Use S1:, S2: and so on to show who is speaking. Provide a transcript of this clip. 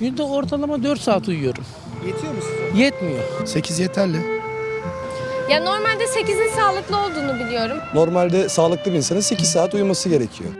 S1: Günde ortalama 4 saat uyuyorum.
S2: Yetiyor mu size?
S1: Yetmiyor.
S3: 8 yeterli.
S4: Ya normalde 8'in sağlıklı olduğunu biliyorum.
S5: Normalde sağlıklı bir insanın 8 saat uyuması gerekiyor.